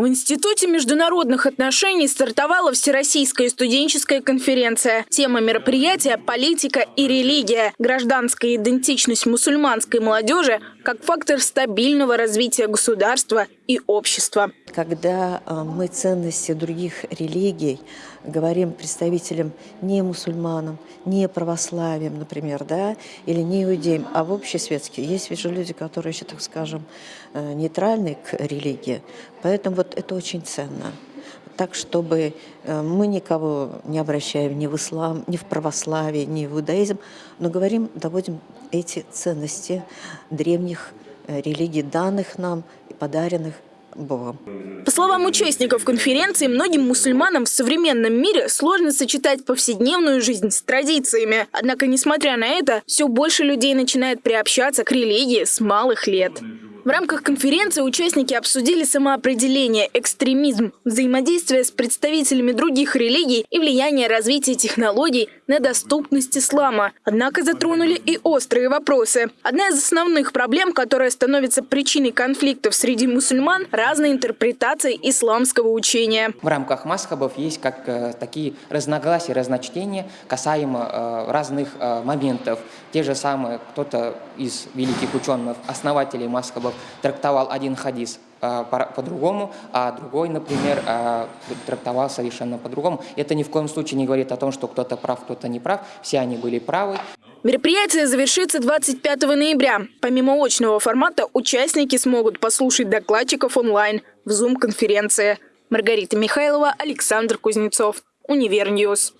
В Институте международных отношений стартовала Всероссийская студенческая конференция. Тема мероприятия – политика и религия. Гражданская идентичность мусульманской молодежи как фактор стабильного развития государства и общества. Когда э, мы ценности других религий говорим представителям не мусульманам, не православием, например, да, или не иудеям, а в общесветские. Есть ведь же люди, которые еще, так скажем, э, нейтральны к религии. Поэтому вот это очень ценно так, чтобы э, мы никого не обращаем ни в ислам, ни в православие, ни в иудаизм, но говорим, доводим эти ценности древних э, религий, данных нам и подаренных Богом. По словам участников конференции, многим мусульманам в современном мире сложно сочетать повседневную жизнь с традициями. Однако, несмотря на это, все больше людей начинает приобщаться к религии с малых лет. В рамках конференции участники обсудили самоопределение, экстремизм, взаимодействие с представителями других религий и влияние развития технологий на доступность ислама. Однако затронули и острые вопросы. Одна из основных проблем, которая становится причиной конфликтов среди мусульман – разные интерпретации исламского учения. В рамках масхабов есть как э, такие разногласия, разночтения касаемо э, разных э, моментов. Те же самые, кто-то из великих ученых, основателей масхабов, Мазхабов трактовал один хадис а, по-другому, а другой, например, а, трактовал совершенно по-другому. Это ни в коем случае не говорит о том, что кто-то прав, кто-то не прав. Все они были правы. Мероприятие завершится 25 ноября. Помимо очного формата, участники смогут послушать докладчиков онлайн в Zoom-конференции. Маргарита Михайлова, Александр Кузнецов. Универньюз.